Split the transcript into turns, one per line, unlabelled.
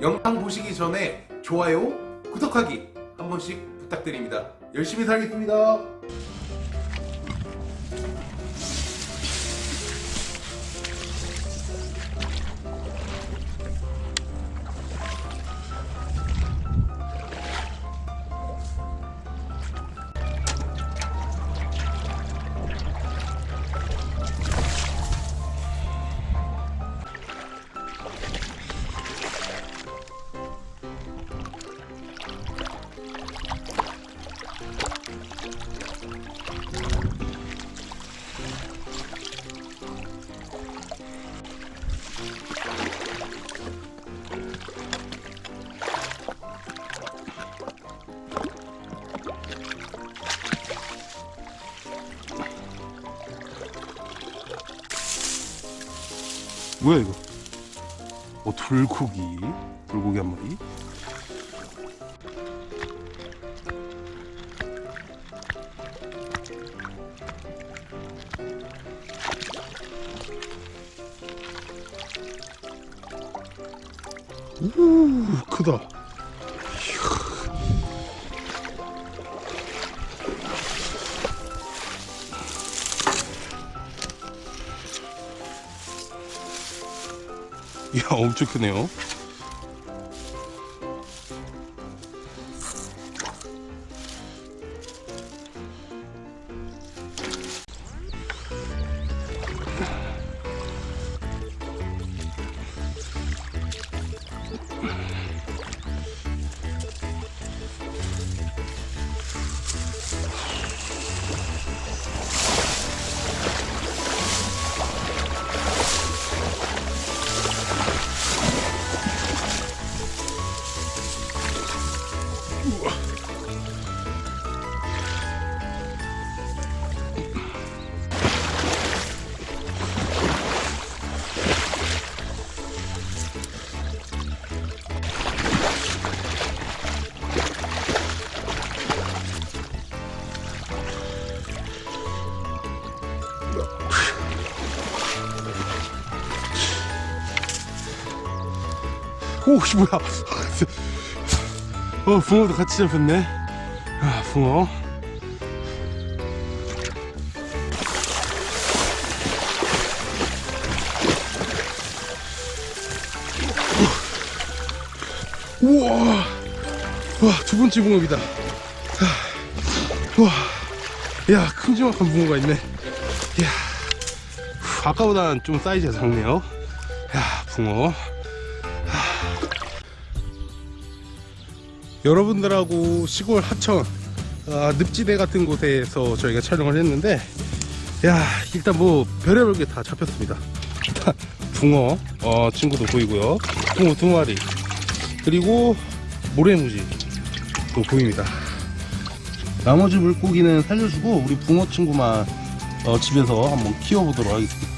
영상 보시기 전에 좋아요, 구독하기 한 번씩 부탁드립니다. 열심히 살겠습니다.
뭐야 이거? 어 돌고기. 돌고기 한 마리? 오 크다 이야 엄청 크네요 오씨 뭐야. 어 붕어도 같이 잡혔네. 아 붕어. 우와. 와 두 번째 붕어입니다. 아, 와야 큼지막한 붕어가 있네. 야 아까보다는 좀 사이즈가 작네요. 야 붕어 여러분들하고 시골 하천 아, 늪지대 같은 곳에서 저희가 촬영을 했는데 야 일단 뭐 별의별 게 다 잡혔습니다. 일단 붕어 어, 친구도 보이고요. 붕어 두 마리. 그리고 모래무지 또 보입니다. 나머지 물고기는 살려주고 우리 붕어 친구만 어, 집에서 한번 키워보도록 하겠습니다